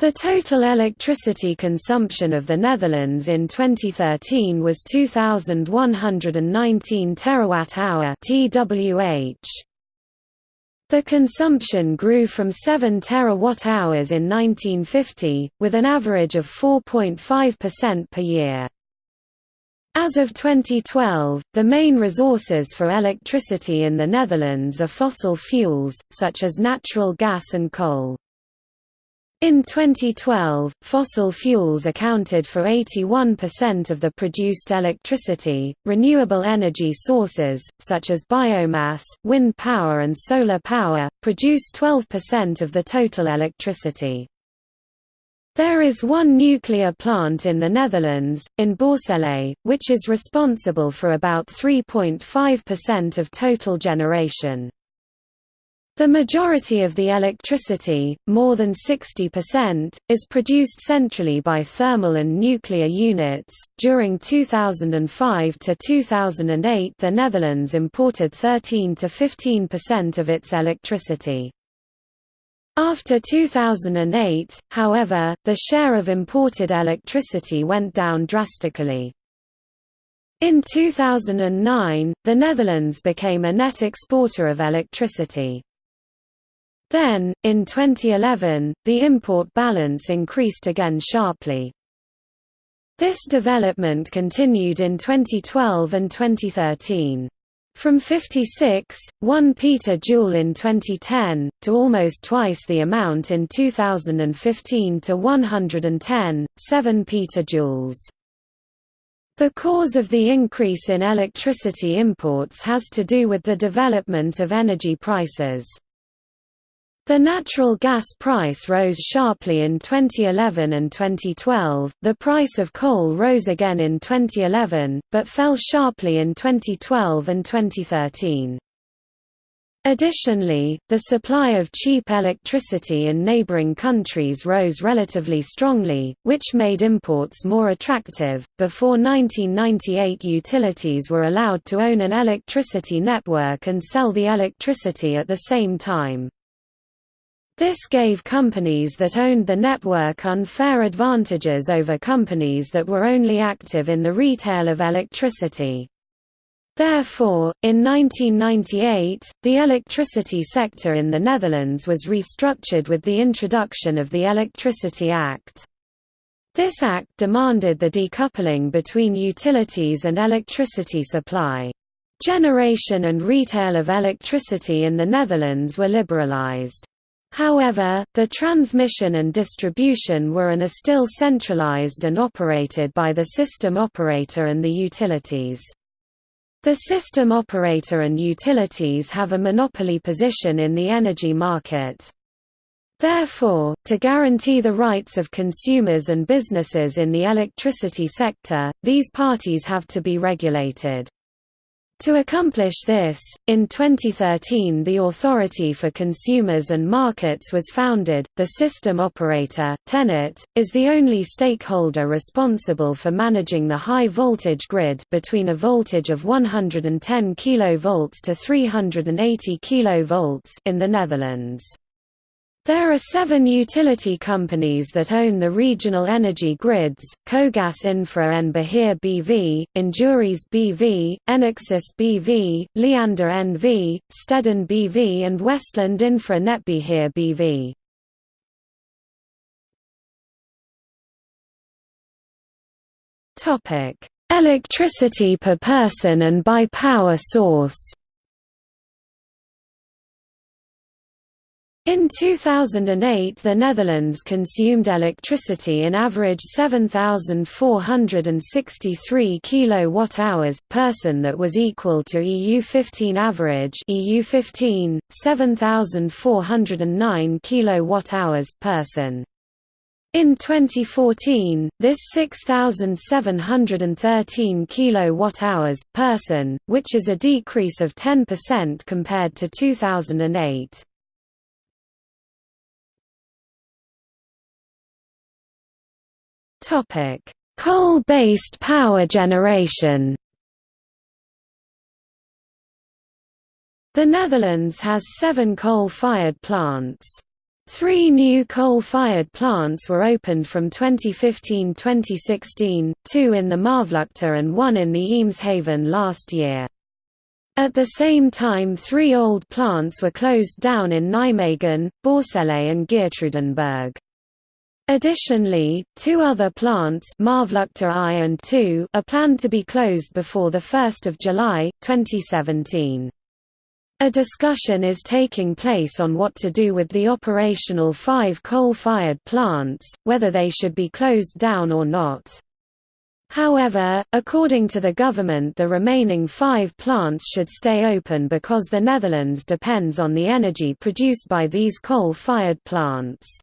The total electricity consumption of the Netherlands in 2013 was 2119 terawatt-hour (TWh). The consumption grew from 7 terawatt-hours in 1950, with an average of 4.5% per year. As of 2012, the main resources for electricity in the Netherlands are fossil fuels, such as natural gas and coal. In 2012, fossil fuels accounted for 81% of the produced electricity. Renewable energy sources, such as biomass, wind power, and solar power, produce 12% of the total electricity. There is one nuclear plant in the Netherlands, in Borssele, which is responsible for about 3.5% of total generation. The majority of the electricity, more than 60%, is produced centrally by thermal and nuclear units. During 2005 to 2008, the Netherlands imported 13 to 15% of its electricity. After 2008, however, the share of imported electricity went down drastically. In 2009, the Netherlands became a net exporter of electricity. Then, in 2011, the import balance increased again sharply. This development continued in 2012 and 2013. From 56, 1 petajoule in 2010, to almost twice the amount in 2015 to 110, 7 petajoules. The cause of the increase in electricity imports has to do with the development of energy prices. The natural gas price rose sharply in 2011 and 2012, the price of coal rose again in 2011, but fell sharply in 2012 and 2013. Additionally, the supply of cheap electricity in neighboring countries rose relatively strongly, which made imports more attractive. Before 1998, utilities were allowed to own an electricity network and sell the electricity at the same time. This gave companies that owned the network unfair advantages over companies that were only active in the retail of electricity. Therefore, in 1998, the electricity sector in the Netherlands was restructured with the introduction of the Electricity Act. This act demanded the decoupling between utilities and electricity supply. Generation and retail of electricity in the Netherlands were liberalized. However, the transmission and distribution were and are still centralized and operated by the system operator and the utilities. The system operator and utilities have a monopoly position in the energy market. Therefore, to guarantee the rights of consumers and businesses in the electricity sector, these parties have to be regulated. To accomplish this, in 2013 the Authority for Consumers and Markets was founded. The system operator, TenneT, is the only stakeholder responsible for managing the high voltage grid between a voltage of 110 kV to 380 kV in the Netherlands. There are seven utility companies that own the regional energy grids, Cogas Infra en Beheer BV, Induris BV, Enexis BV, Liander NV, Stedin BV and Westland Infra Netbeheer BV. Electricity per person and by power source In 2008 the Netherlands consumed electricity in average 7463 kilowatt-hours person that was equal to EU15 average EU15 7409 kilowatt-hours person. In 2014, this 6713 kilowatt-hours person, which is a decrease of 10% compared to 2008. Topic: Coal-based power generation. The Netherlands has seven coal-fired plants. Three new coal-fired plants were opened from 2015–2016, two in the Maasvlakte and one in the Eemshaven last year. At the same time three old plants were closed down in Nijmegen, Borssele and Geertruidenberg. Additionally, two other plants I and II are planned to be closed before 1 July, 2017. A discussion is taking place on what to do with the operational five coal-fired plants, whether they should be closed down or not. However, according to the government the remaining five plants should stay open because the Netherlands depends on the energy produced by these coal-fired plants.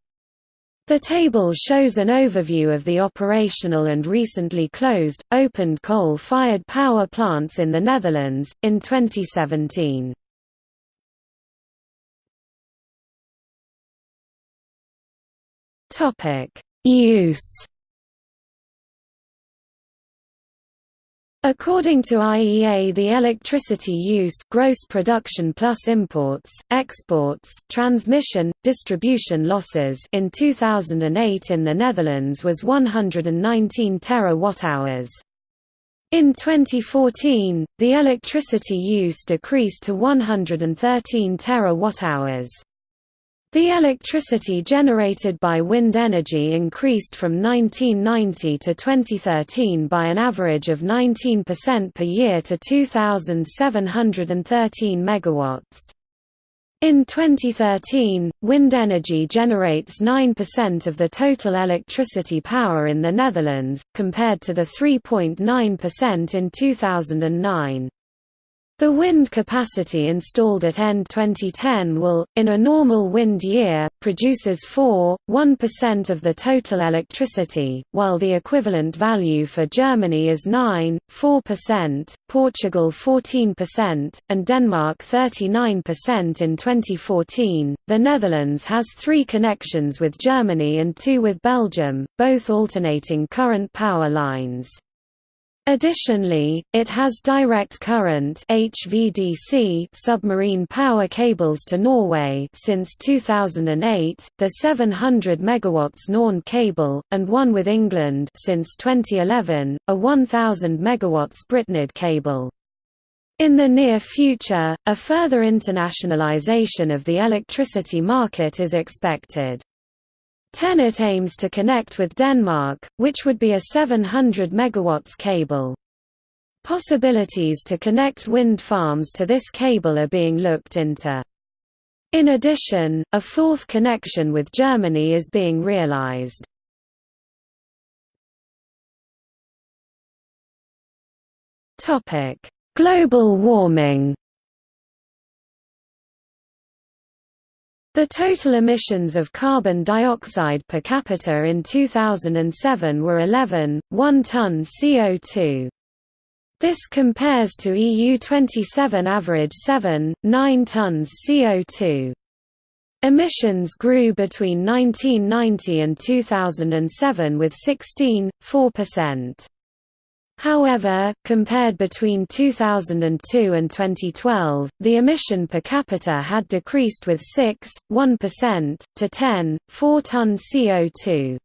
The table shows an overview of the operational and recently closed, opened coal-fired power plants in the Netherlands, in 2017. Use According to IEA the electricity use gross production plus imports, exports, transmission, distribution losses in 2008 in the Netherlands was 119 terawatt-hours. In 2014, the electricity use decreased to 113 terawatt-hours. The electricity generated by wind energy increased from 1990 to 2013 by an average of 19% per year to 2,713 megawatts. In 2013, wind energy generates 9% of the total electricity power in the Netherlands, compared to the 3.9% in 2009. The wind capacity installed at end 2010 will, in a normal wind year, produces 4.1% of the total electricity, while the equivalent value for Germany is 9.4%, Portugal 14%, and Denmark 39% in 2014. The Netherlands has three connections with Germany and two with Belgium, both alternating current power lines. Additionally, it has direct current HVDC submarine power cables to Norway since 2008, the 700 MW NorNed cable, and one with England since 2011, a 1000 MW BritNed cable. In the near future, a further internationalization of the electricity market is expected. TenneT aims to connect with Denmark, which would be a 700 MW cable. Possibilities to connect wind farms to this cable are being looked into. In addition, a fourth connection with Germany is being realized. Global warming The total emissions of carbon dioxide per capita in 2007 were 11, 1 ton CO2. This compares to EU 27 average 7, 9 tons CO2. Emissions grew between 1990 and 2007 with 16, 4%. However, compared between 2002 and 2012, the emission per capita had decreased with 6, 1%, to 10, 4 ton CO2.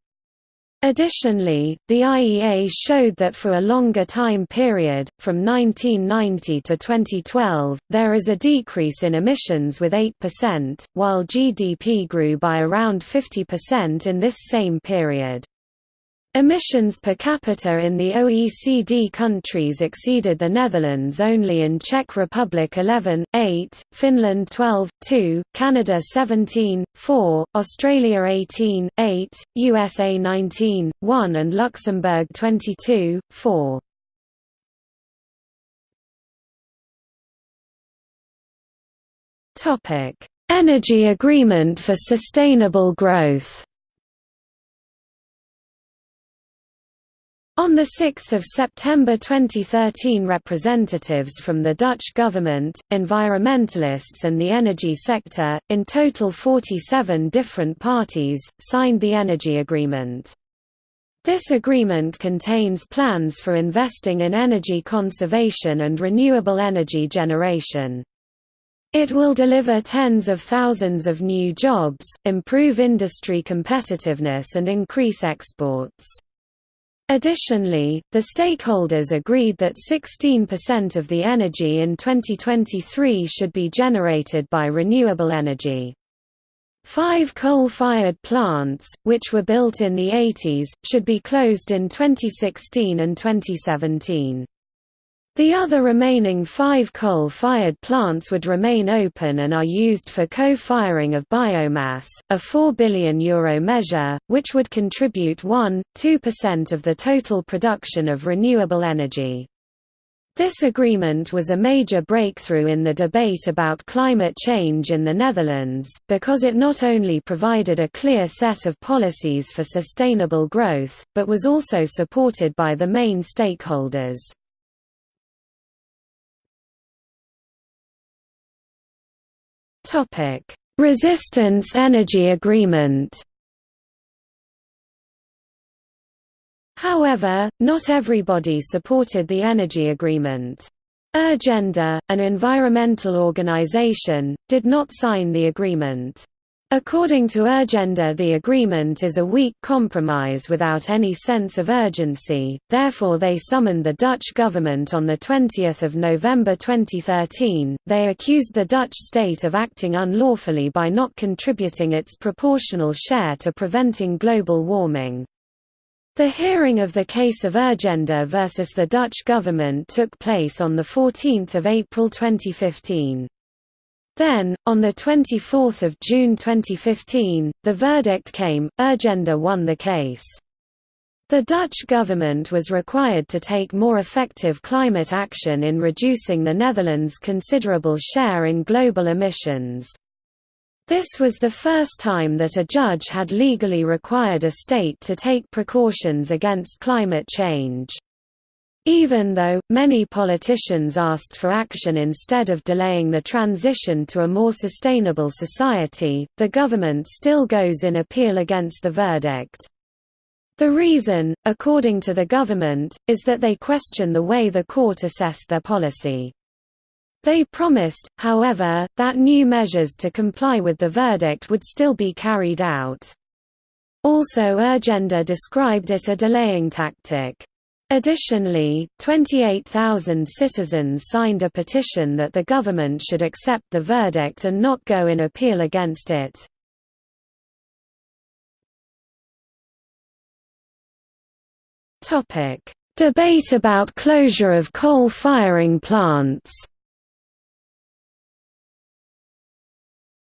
Additionally, the IEA showed that for a longer time period, from 1990 to 2012, there is a decrease in emissions with 8%, while GDP grew by around 50% in this same period. Emissions per capita in the OECD countries exceeded the Netherlands only in Czech Republic 11, 8, Finland 12, 2, Canada 17, 4, Australia 18, 8, USA 19, 1 and Luxembourg 22, 4. Energy Agreement for Sustainable Growth On 6 September 2013 representatives from the Dutch government, environmentalists and the energy sector, in total 47 different parties, signed the energy agreement. This agreement contains plans for investing in energy conservation and renewable energy generation. It will deliver tens of thousands of new jobs, improve industry competitiveness and increase exports. Additionally, the stakeholders agreed that 16% of the energy in 2023 should be generated by renewable energy. Five coal-fired plants, which were built in the 80s, should be closed in 2016 and 2017. The other remaining five coal-fired plants would remain open and are used for co-firing of biomass, a €4 billion Euro measure, which would contribute 1–2% of the total production of renewable energy. This agreement was a major breakthrough in the debate about climate change in the Netherlands, because it not only provided a clear set of policies for sustainable growth, but was also supported by the main stakeholders. Topic: Resistance Energy Agreement. However, not everybody supported the energy agreement. Urgenda, an environmental organization, did not sign the agreement. According to Urgenda the agreement is a weak compromise without any sense of urgency, therefore they summoned the Dutch government on 20 November 2013. They accused the Dutch state of acting unlawfully by not contributing its proportional share to preventing global warming. The hearing of the case of Urgenda versus the Dutch government took place on 14 April 2015. Then, on 24 June 2015, the verdict came, Urgenda won the case. The Dutch government was required to take more effective climate action in reducing the Netherlands' considerable share in global emissions. This was the first time that a judge had legally required a state to take precautions against climate change. Even though, many politicians asked for action instead of delaying the transition to a more sustainable society, the government still goes in appeal against the verdict. The reason, according to the government, is that they question the way the court assessed their policy. They promised, however, that new measures to comply with the verdict would still be carried out. Also Urgenda described it a delaying tactic. Additionally, 28,000 citizens signed a petition that the government should accept the verdict and not go in appeal against it. Debate about closure of coal-firing plants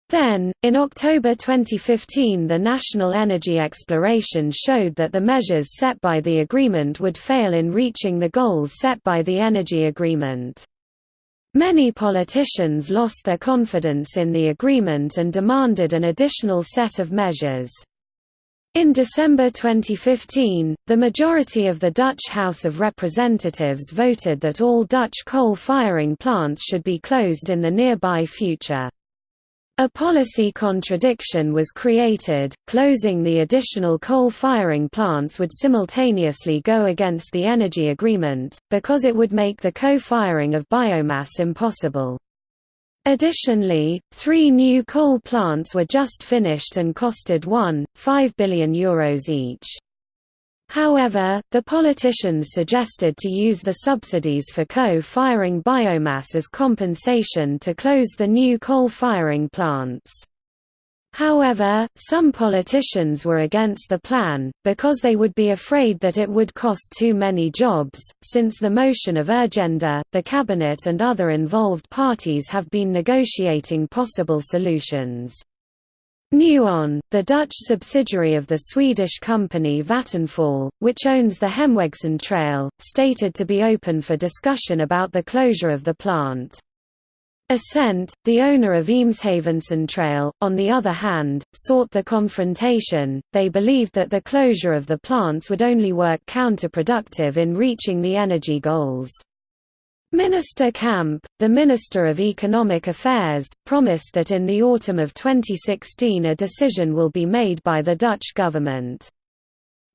Then, in October 2015 the National Energy Exploration showed that the measures set by the agreement would fail in reaching the goals set by the energy agreement. Many politicians lost their confidence in the agreement and demanded an additional set of measures. In December 2015, the majority of the Dutch House of Representatives voted that all Dutch coal-firing plants should be closed in the nearby future. A policy contradiction was created, closing the additional coal-firing plants would simultaneously go against the energy agreement, because it would make the co-firing of biomass impossible. Additionally, three new coal plants were just finished and costed 1.5 billion euros each. However, the politicians suggested to use the subsidies for co-firing biomass as compensation to close the new coal-firing plants. However, some politicians were against the plan, because they would be afraid that it would cost too many jobs. Since the motion of Urgenda, the Cabinet and other involved parties have been negotiating possible solutions. Nuon, the Dutch subsidiary of the Swedish company Vattenfall, which owns the Hemwegcentrale, stated to be open for discussion about the closure of the plant. Essent, the owner of Eemshavencentrale, on the other hand, sought the confrontation. They believed that the closure of the plants would only work counterproductive in reaching the energy goals. Minister Kamp, the Minister of Economic Affairs, promised that in the autumn of 2016 a decision will be made by the Dutch government.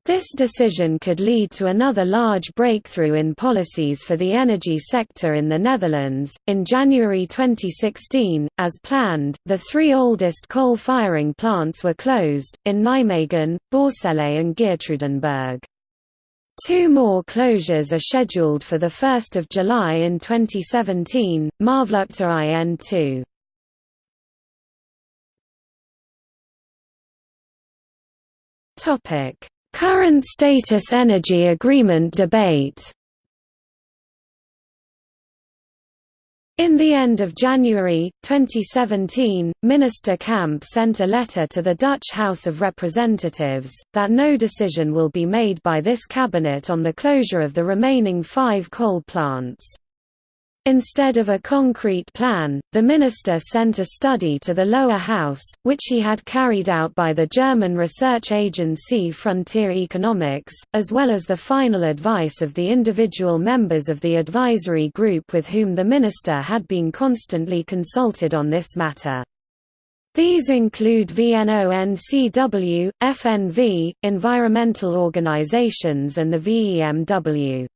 This decision could lead to another large breakthrough in policies for the energy sector in the Netherlands. In January 2016, as planned, the three oldest coal firing plants were closed, in Nijmegen, Borssele and Geertruidenberg. Two more closures are scheduled for 1 July in 2017, Maasvlakte IN2. Topic Current status energy agreement debate In the end of January, 2017, Minister Kamp sent a letter to the Dutch House of Representatives, that no decision will be made by this cabinet on the closure of the remaining five coal plants. Instead of a concrete plan, the minister sent a study to the lower house, which he had carried out by the German research agency Frontier Economics, as well as the final advice of the individual members of the advisory group with whom the minister had been constantly consulted on this matter. These include VNO-NCW, FNV, environmental organizations and the VEMW.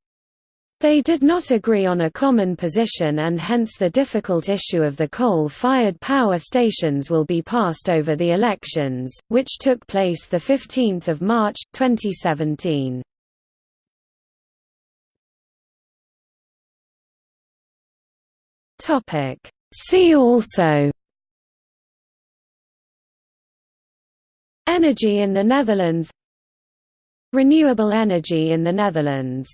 They did not agree on a common position and hence the difficult issue of the coal-fired power stations will be passed over the elections, which took place 15 March, 2017. See also Energy in the Netherlands Renewable energy in the Netherlands